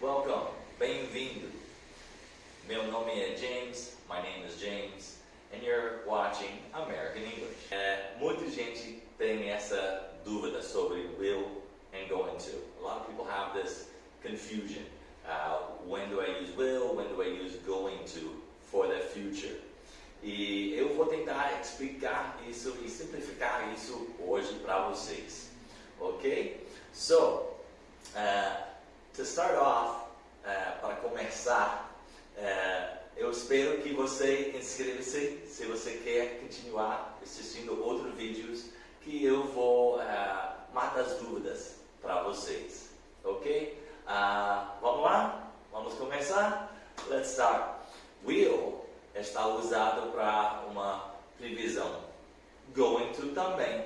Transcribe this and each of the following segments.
Welcome, bem-vindo. Meu nome é James, my name is James, and you're watching American English. É, muita gente tem essa dúvida sobre will and going to. A lot of people have this confusion. Uh, when do I use will, when do I use going to for the future? E eu vou tentar explicar isso e simplificar isso hoje para vocês. Ok? So, uh, to start off, uh, para começar, uh, eu espero que você inscreva-se se você quer continuar assistindo outros vídeos que eu vou matar as dúvidas para vocês. Ok? vamos lá? Vamos começar? Let's start. Will está usado para uma previsão. Going to também.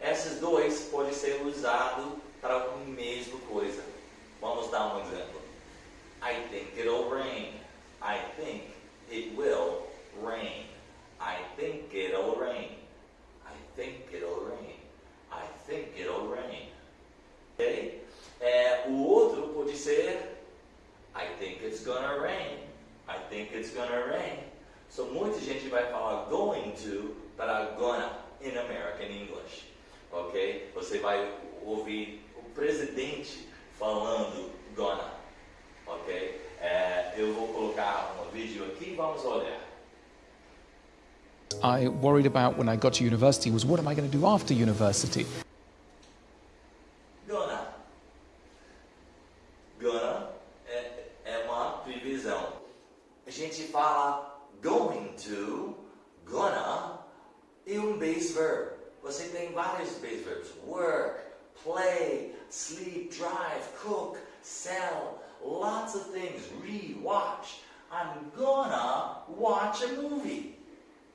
Esses dois podem ser usados para a mesma coisa. Vamos dar um exemplo. I think it'll rain. I think it will rain. I think it'll rain. I think it'll rain. I think it'll rain. Ok? É, o outro pode ser I think it's gonna rain. I think it's gonna rain. So muita gente vai falar going to para gonna in American English. Ok? Você vai ouvir o presidente falando gonna. Ok? É, eu vou colocar um vídeo aqui e vamos olhar. I worried about when I got to university was what am I going to do after university? Gonna. Gonna é, é uma previsão. A gente fala going to, gonna e um base verb. Você tem vários base verbs. Work, play, sleep, drive, cook, sell, lots of things. Read, watch. I'm gonna watch a movie.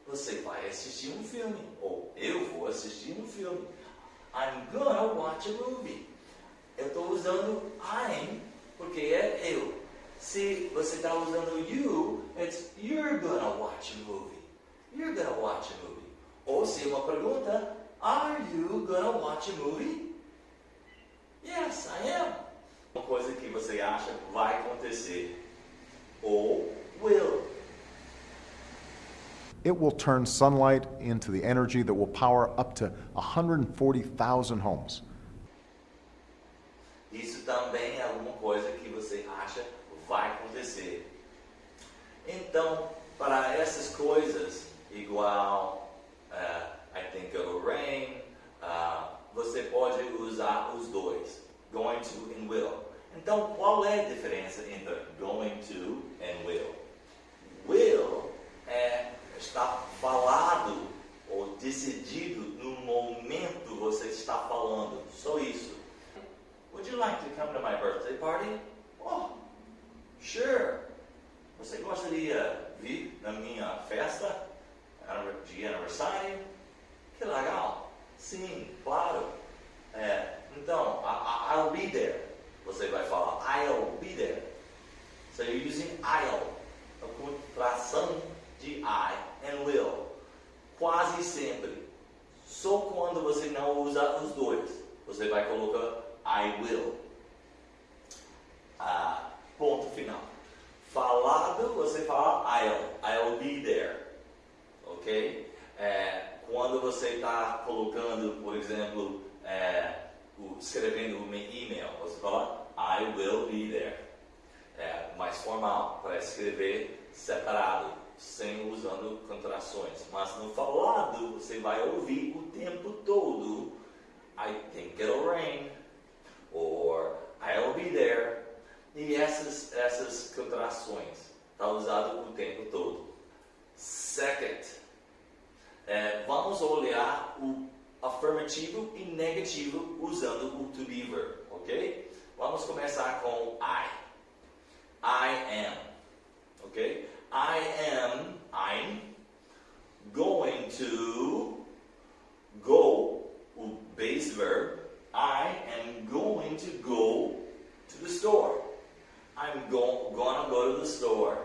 Você vai assistir um filme. Ou eu vou assistir um filme. I'm gonna watch a movie. Eu estou usando I'm porque é eu. Se você está usando you, it's you're gonna watch a movie. You're gonna watch a movie. Ou se uma pergunta, are you gonna watch a movie? Yes, I am. Uma coisa que você acha vai acontecer. Ou will. It will turn sunlight into the energy that will power up to 140,000 homes. Isso também é alguma coisa que você acha vai acontecer. Então, para essas coisas, igual going to and will. Então, qual é a diferença entre going to and will? Will é estar falado ou decidido no momento você está falando. Só isso. Would you like to come to my birthday party? Oh, Sure. Você gostaria de vir na minha festa de aniversário? Que legal. Sim, claro. É, então, I'll be there. Você vai falar I'll be there. So you're using I'll. A contração de I and will. Quase sempre. Só quando você não usa os dois. Você vai colocar I will. Ah, Ponto final. Falado, você fala I'll. I'll be there. Ok? É, quando você está colocando, por exemplo, é, escrevendo um e-mail, você fala I will be there. É mais formal, para escrever separado, sem usando contrações. Mas no falado, você vai ouvir o tempo todo I think it'll rain, or I'll be there, e essas, essas contrações está usado o tempo todo. Second, é, vamos olhar o afirmativo e negativo usando o to be verb, ok? Vamos começar com I. I am, ok? I am, I'm going to go, o base verb. I am going to go to the store. I'm go gonna go to the store.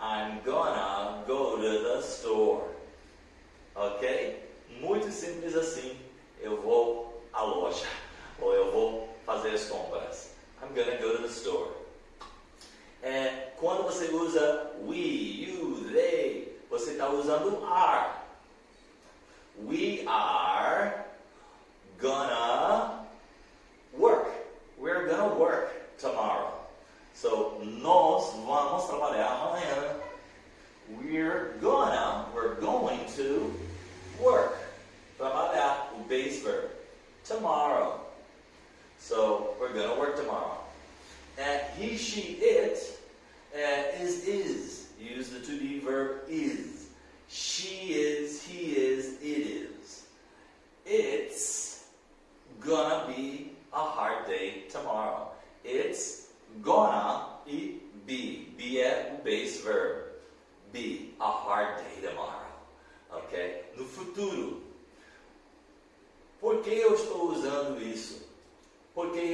I'm gonna go to the store. Ok? Muito simples assim. Eu vou à loja. Ou eu vou fazer as compras. I'm gonna go to the store. É, quando você usa we, you, they, você está usando are. We are gonna work. We're gonna work tomorrow. So, nós vamos trabalhar amanhã. We're gonna, we're going to work. Trabalhar, o base verb. Tomorrow. So, we're gonna work tomorrow. And he, she, it uh, is is. Use the to be verb is. She is, he is, it is. It's gonna be a hard day tomorrow. It's gonna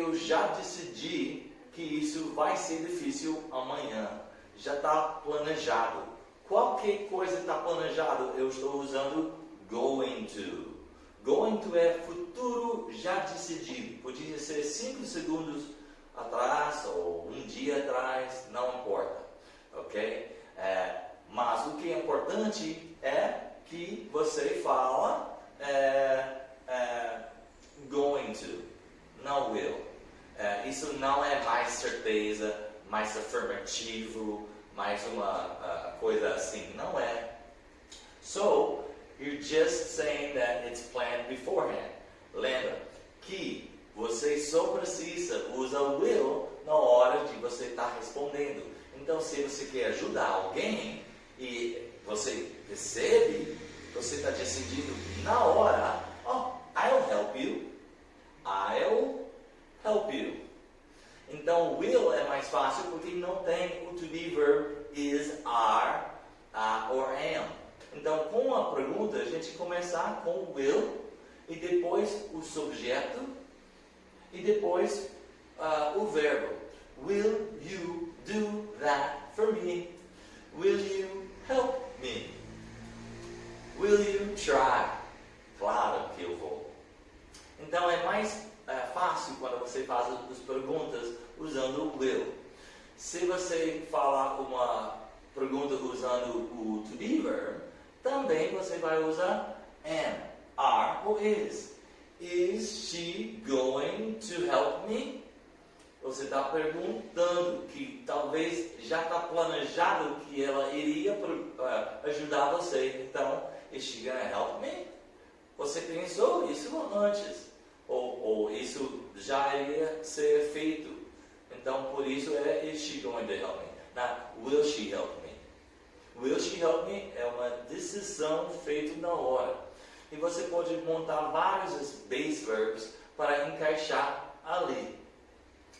eu já decidi que isso vai ser difícil amanhã. Já está planejado. Qualquer coisa está planejado, eu estou usando going to. Going to é futuro já decidido. Podia ser 5 segundos atrás ou um dia atrás, não importa. Ok? É, mas o que é importante é que você fala é, é, going to, não will. É, isso não é mais certeza, mais afirmativo, mais uma uh, coisa assim. Não é. So, you're just saying that it's planned beforehand. Lembra que você só precisa usar will na hora de você estar tá respondendo. Então, se você quer ajudar alguém e você recebe, você está decidindo na hora, oh, I'll help you. I'll help you. Então, will é mais fácil porque não tem o to be verb is, are, uh, or am. Então, com a pergunta, a gente começar com will e depois o subjeto e depois uh, o verbo. Will you do that for me? Will you help me? Will you try? Claro que eu vou. Então é mais é, fácil quando você faz as perguntas usando o will. Se você falar uma pergunta usando o to be verb, também você vai usar am, are ou is. Is she going to help me? Você está perguntando que talvez já está planejado que ela iria uh, ajudar você. Então, is she gonna help me? Você pensou isso antes. Ou, ou isso já iria ser feito. Isso é is she going to help me? Not will she help me? Will she help me? É uma decisão feita na hora. E você pode montar vários base verbs para encaixar ali.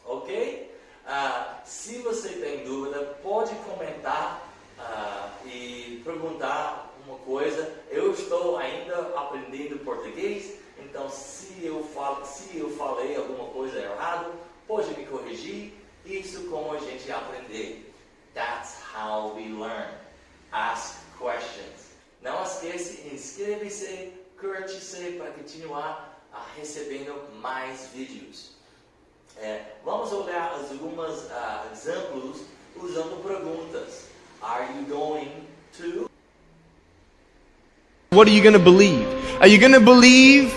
Ok? Uh, se você tem dúvida, pode comentar uh, e perguntar uma coisa. Eu estou ainda aprendendo português, então se eu, falo, se eu falei alguma coisa errada, pode me corrigir. Isso como a gente aprender. That's how we learn. Ask questions. Não esqueça, inscreva-se, curte-se para continuar uh, recebendo mais vídeos. É, vamos olhar alguns uh, exemplos usando perguntas. Are you going to? What are you going to believe? Are you going to believe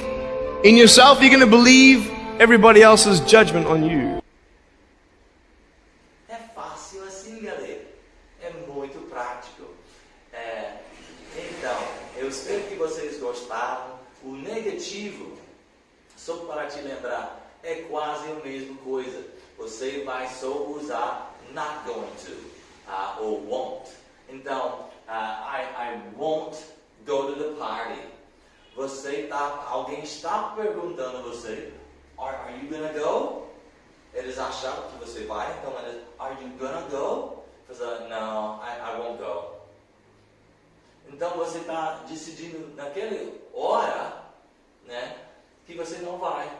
in yourself? Are you going to believe everybody else's judgment on you? É fácil assim, galera. É muito prático. É, então, eu espero que vocês gostaram. O negativo, só para te lembrar, é quase a mesma coisa. Você vai só usar not going to uh, ou won't. Então, uh, I, I won't go to the party. Você tá, alguém está perguntando a você, are, are you gonna go? Eles acharam que você vai, então eles, are you gonna go? Você, no, I, I won't go. Então você está decidindo naquela hora, né, que você não vai.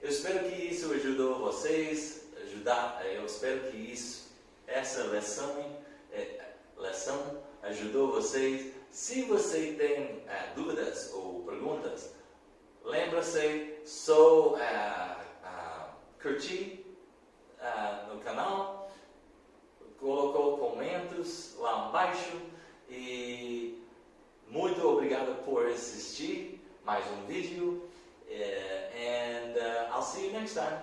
Eu espero que isso ajudou vocês, ajudar, eu espero que isso, essa lição, é, lição ajudou vocês. Se você tem é, dúvidas ou perguntas, lembra-se, só é, curtir no canal abaixo e muito obrigado por assistir mais um vídeo eh, and uh, I'll see you next time.